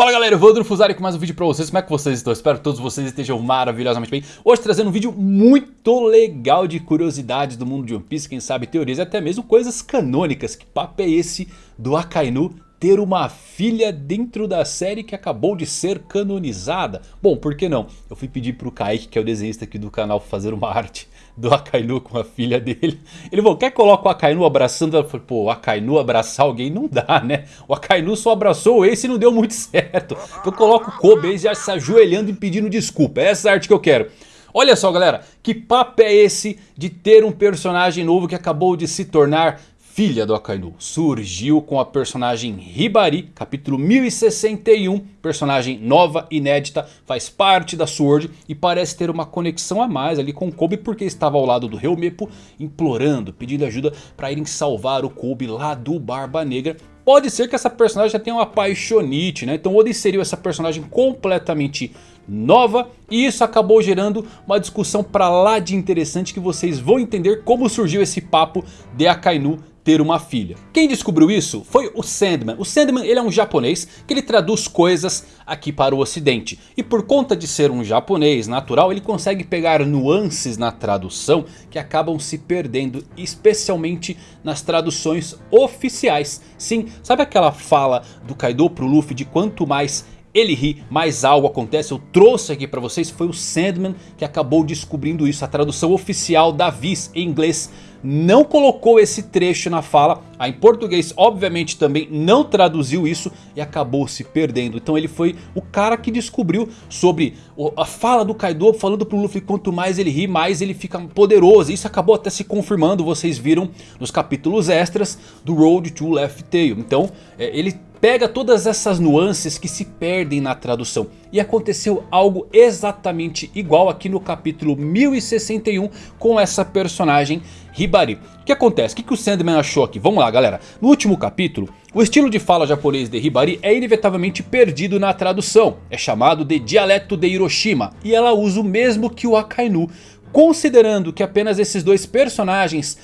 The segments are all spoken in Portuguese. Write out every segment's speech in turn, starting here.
Fala galera, Evandro Fusari com mais um vídeo pra vocês, como é que vocês estão? Espero que todos vocês estejam maravilhosamente bem. Hoje trazendo um vídeo muito legal de curiosidades do mundo de One Piece Quem sabe teorias e até mesmo coisas canônicas. Que papo é esse do Akainu ter uma filha dentro da série que acabou de ser canonizada? Bom, por que não? Eu fui pedir pro Kaique, que é o desenhista aqui do canal, fazer uma arte do Akainu com a filha dele. Ele falou, quer colocar o Akainu abraçando? Eu falei, pô, o Akainu abraçar alguém não dá, né? O Akainu só abraçou o Ace e não deu muito certo. Então eu coloco o Kobe já se ajoelhando e pedindo desculpa. É essa arte que eu quero. Olha só galera, que papo é esse de ter um personagem novo que acabou de se tornar filha do Akainu. Surgiu com a personagem Hibari, capítulo 1061, personagem nova, inédita, faz parte da Sword e parece ter uma conexão a mais ali com Kobe porque estava ao lado do Helmepo implorando, pedindo ajuda para irem salvar o Kobe lá do Barba Negra Pode ser que essa personagem já tenha uma paixonite, né? Então Oda inseriu essa personagem completamente nova e isso acabou gerando uma discussão para lá de interessante que vocês vão entender como surgiu esse papo de Akainu ter uma filha. Quem descobriu isso foi o Sandman. O Sandman ele é um japonês que ele traduz coisas aqui para o ocidente. E por conta de ser um japonês natural ele consegue pegar nuances na tradução que acabam se perdendo. Especialmente nas traduções oficiais. Sim, sabe aquela fala do Kaido pro Luffy de quanto mais ele ri, mais algo acontece. Eu trouxe aqui para vocês, foi o Sandman que acabou descobrindo isso. A tradução oficial da Viz em inglês não colocou esse trecho na fala. A em português obviamente também não traduziu isso e acabou se perdendo. Então ele foi o cara que descobriu sobre a fala do Kaido falando pro Luffy quanto mais ele ri mais ele fica poderoso. Isso acabou até se confirmando, vocês viram nos capítulos extras do Road to Left Tail. Então é, ele pega todas essas nuances que se perdem na tradução. E aconteceu algo exatamente igual aqui no capítulo 1061 com essa personagem Hibari. O que acontece? O que, que o Sandman achou aqui? Vamos lá galera. No último capítulo, o estilo de fala japonês de Hibari é inevitavelmente perdido na tradução. É chamado de dialeto de Hiroshima. E ela usa o mesmo que o Akainu. Considerando que apenas esses dois personagens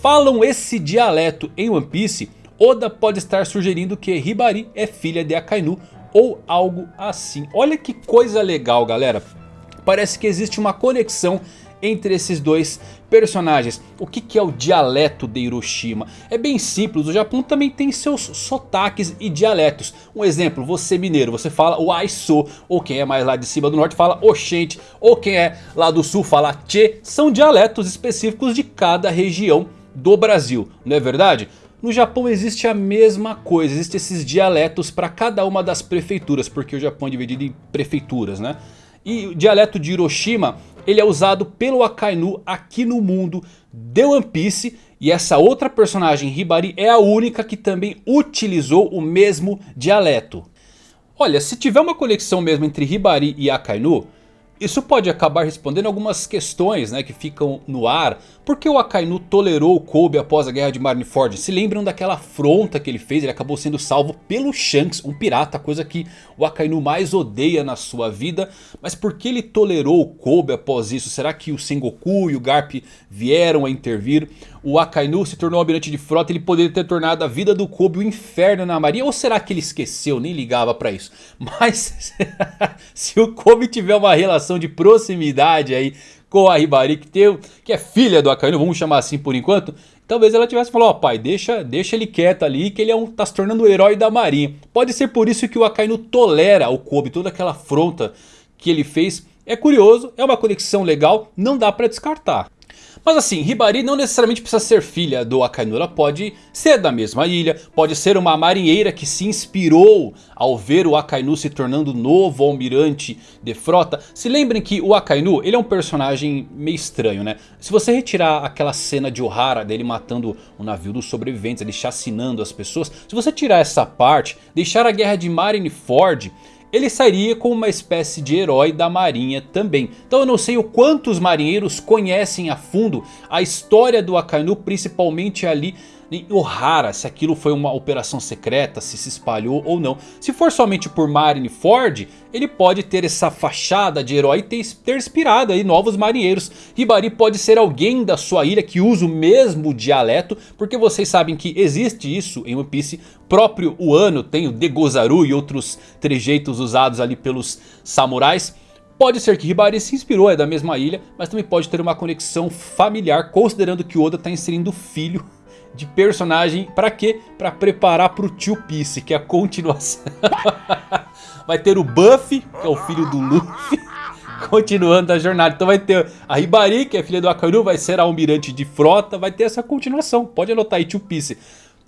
falam esse dialeto em One Piece... Oda pode estar sugerindo que Hibari é filha de Akainu ou algo assim. Olha que coisa legal galera. Parece que existe uma conexão entre esses dois personagens. O que, que é o dialeto de Hiroshima? É bem simples, o Japão também tem seus sotaques e dialetos. Um exemplo, você mineiro, você fala o Aiso, ou quem é mais lá de cima do norte fala Oxente, ou quem é lá do sul fala Che. São dialetos específicos de cada região do Brasil, não é verdade? No Japão existe a mesma coisa, existem esses dialetos para cada uma das prefeituras, porque o Japão é dividido em prefeituras, né? E o dialeto de Hiroshima, ele é usado pelo Akainu aqui no mundo de One Piece. E essa outra personagem, Hibari, é a única que também utilizou o mesmo dialeto. Olha, se tiver uma conexão mesmo entre Hibari e Akainu, isso pode acabar respondendo algumas questões né, que ficam no ar. Por que o Akainu tolerou Kobe após a guerra de Marineford? Se lembram daquela afronta que ele fez? Ele acabou sendo salvo pelo Shanks, um pirata. Coisa que o Akainu mais odeia na sua vida. Mas por que ele tolerou Kobe após isso? Será que o Sengoku e o Garp vieram a intervir? O Akainu se tornou almirante de frota. Ele poderia ter tornado a vida do Kobe um inferno na marinha. Ou será que ele esqueceu? Nem ligava pra isso. Mas se o Kobe tiver uma relação relação de proximidade aí com a Hibari, que, tem, que é filha do Akainu, vamos chamar assim por enquanto. Talvez ela tivesse falado, ó oh, pai, deixa, deixa ele quieto ali que ele é um, tá se tornando o herói da marinha. Pode ser por isso que o Akainu tolera o Kobe, toda aquela afronta que ele fez. É curioso, é uma conexão legal, não dá pra descartar. Mas assim, Hibari não necessariamente precisa ser filha do Akainu, ela pode ser da mesma ilha, pode ser uma marinheira que se inspirou ao ver o Akainu se tornando novo almirante de frota. Se lembrem que o Akainu, ele é um personagem meio estranho, né? Se você retirar aquela cena de Ohara dele matando o navio dos sobreviventes, ele chacinando as pessoas, se você tirar essa parte, deixar a guerra de Marineford ele sairia como uma espécie de herói da marinha também. Então eu não sei o quanto os marinheiros conhecem a fundo a história do Akainu, principalmente ali nem Ohara, se aquilo foi uma operação secreta, se se espalhou ou não. Se for somente por Marineford, ele pode ter essa fachada de herói e ter, ter inspirado aí novos marinheiros. Hibari pode ser alguém da sua ilha que usa o mesmo dialeto, porque vocês sabem que existe isso em One Piece. Próprio Wano tem o Degozaru e outros trejeitos usados ali pelos samurais. Pode ser que Hibari se inspirou, é da mesma ilha, mas também pode ter uma conexão familiar, considerando que Oda está inserindo filho de personagem para quê? Para preparar para o Tio Piece, que é a continuação. vai ter o Buffy, que é o filho do Luffy, continuando a jornada. Então vai ter a Hibari, que é filha do Akainu, vai ser a almirante de frota, vai ter essa continuação. Pode anotar aí Tio Piece.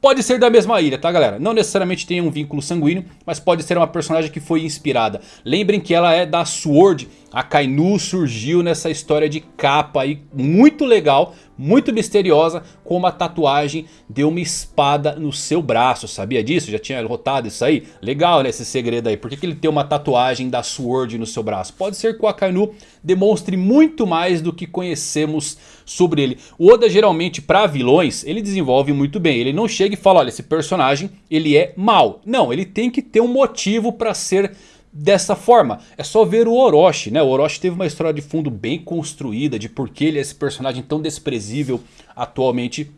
Pode ser da mesma ilha, tá galera? Não necessariamente tem um vínculo sanguíneo, mas pode ser uma personagem que foi inspirada. Lembrem que ela é da Sword, a Kainu surgiu nessa história de capa aí muito legal, muito misteriosa, com uma tatuagem de uma espada no seu braço. Sabia disso? Já tinha rotado isso aí? Legal né, esse segredo aí. Por que, que ele tem uma tatuagem da Sword no seu braço? Pode ser que o Akainu demonstre muito mais do que conhecemos sobre ele. O Oda geralmente para vilões, ele desenvolve muito bem. Ele não chega e fala, olha esse personagem ele é mau. Não, ele tem que ter um motivo para ser dessa forma. É só ver o Orochi, né? O Orochi teve uma história de fundo bem construída de por que ele é esse personagem tão desprezível atualmente.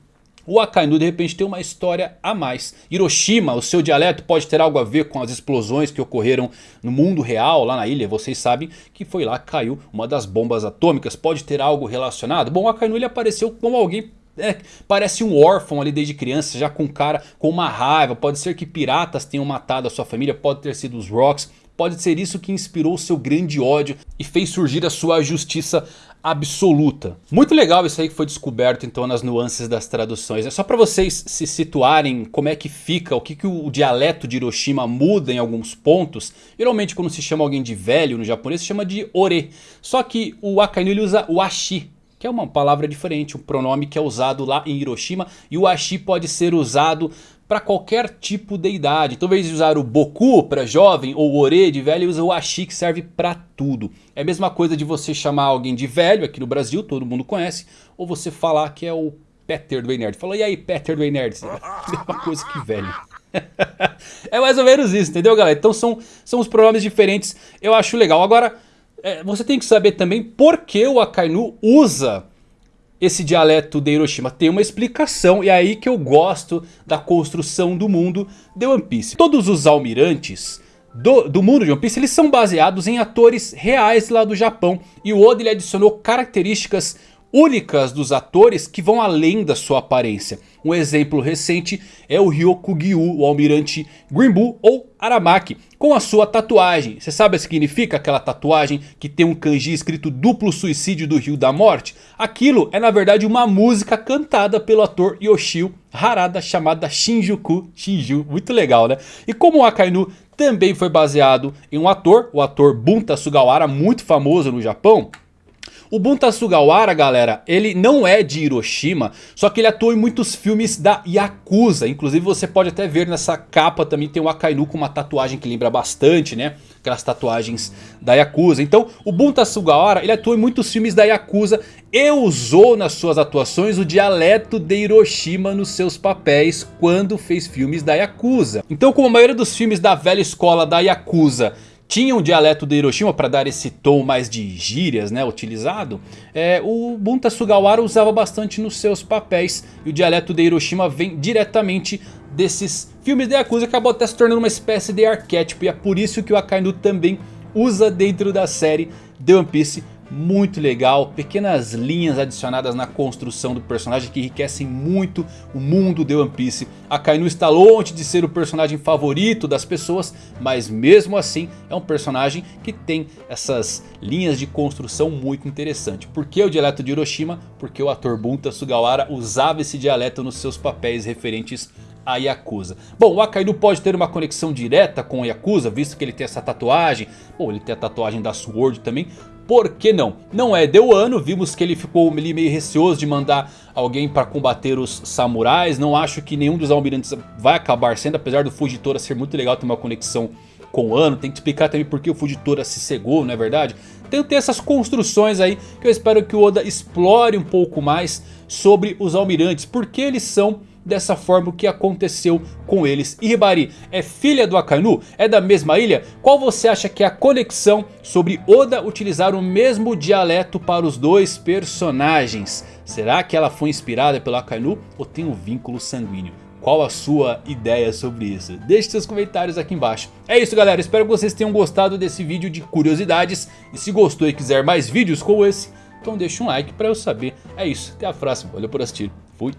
O Akainu de repente tem uma história a mais. Hiroshima, o seu dialeto pode ter algo a ver com as explosões que ocorreram no mundo real, lá na ilha. Vocês sabem que foi lá que caiu uma das bombas atômicas. Pode ter algo relacionado? Bom, o Akainu ele apareceu como alguém é, parece um órfão ali desde criança, já com cara com uma raiva. Pode ser que piratas tenham matado a sua família, pode ter sido os Rocks. Pode ser isso que inspirou seu grande ódio e fez surgir a sua justiça absoluta. Muito legal isso aí que foi descoberto então nas nuances das traduções. É só para vocês se situarem como é que fica, o que, que o dialeto de Hiroshima muda em alguns pontos. Geralmente quando se chama alguém de velho no japonês se chama de ore. Só que o Akainu usa o ashi. Que é uma palavra diferente, um pronome que é usado lá em Hiroshima. E o ashi pode ser usado para qualquer tipo de idade. Então, em vez de usar o Boku para jovem ou o Ore de velho, usa o Ashi que serve para tudo. É a mesma coisa de você chamar alguém de velho, aqui no Brasil todo mundo conhece, ou você falar que é o Peter do Nerd. Falou, e aí Peter do Nerd? Mesma coisa que velho. é mais ou menos isso, entendeu galera? Então são, são os pronomes diferentes, eu acho legal. Agora, é, você tem que saber também por que o Akainu usa esse dialeto de Hiroshima tem uma explicação e é aí que eu gosto da construção do mundo de One Piece. Todos os almirantes do, do mundo de One Piece eles são baseados em atores reais lá do Japão. E o Oda ele adicionou características únicas dos atores que vão além da sua aparência. Um exemplo recente é o Ryokugyu, o almirante Grimbu ou Aramaki, com a sua tatuagem. Você sabe o que significa aquela tatuagem que tem um kanji escrito duplo suicídio do Rio da Morte? Aquilo é na verdade uma música cantada pelo ator Yoshio Harada chamada Shinjuku Shinju. Muito legal né? E como o Akainu também foi baseado em um ator, o ator Bunta Sugawara, muito famoso no Japão... O Bunta Sugawara, galera, ele não é de Hiroshima, só que ele atua em muitos filmes da Yakuza. Inclusive você pode até ver nessa capa também tem o Akainu com uma tatuagem que lembra bastante, né? Aquelas tatuagens da Yakuza. Então o Bunta Sugawara, ele atua em muitos filmes da Yakuza e usou nas suas atuações o dialeto de Hiroshima nos seus papéis quando fez filmes da Yakuza. Então como a maioria dos filmes da velha escola da Yakuza tinha um dialeto de Hiroshima para dar esse tom mais de gírias né, utilizado, é, o Bunta Sugawara usava bastante nos seus papéis. E o dialeto de Hiroshima vem diretamente desses filmes de Yakuza acabou até se tornando uma espécie de arquétipo. E é por isso que o Akainu também usa dentro da série The One Piece muito legal, pequenas linhas adicionadas na construção do personagem que enriquecem muito o mundo de One Piece. Akainu está longe de ser o personagem favorito das pessoas, mas mesmo assim é um personagem que tem essas linhas de construção muito interessante. Por que o dialeto de Hiroshima? Porque o ator Bunta Sugawara usava esse dialeto nos seus papéis referentes a Yakuza. Bom, o Akainu pode ter uma conexão direta com o Yakuza, visto que ele tem essa tatuagem. Bom, ele tem a tatuagem da Sword também. Por que não? Não é de Wano, vimos que ele ficou meio receoso de mandar alguém para combater os samurais. Não acho que nenhum dos almirantes vai acabar sendo, apesar do Fujitora ser muito legal ter uma conexão com o Ano. Tem que explicar também por que o Fujitora se cegou, não é verdade? Tem que ter essas construções aí que eu espero que o Oda explore um pouco mais sobre os almirantes. Porque eles são dessa forma o que aconteceu com eles. E é filha do Akainu? É da mesma ilha? Qual você acha que é a conexão sobre Oda utilizar o mesmo dialeto para os dois personagens? Será que ela foi inspirada pelo Akainu ou tem um vínculo sanguíneo? Qual a sua ideia sobre isso? Deixe seus comentários aqui embaixo. É isso galera, espero que vocês tenham gostado desse vídeo de curiosidades. E se gostou e quiser mais vídeos como esse, então deixa um like pra eu saber. É isso, até a próxima, valeu por assistir, fui.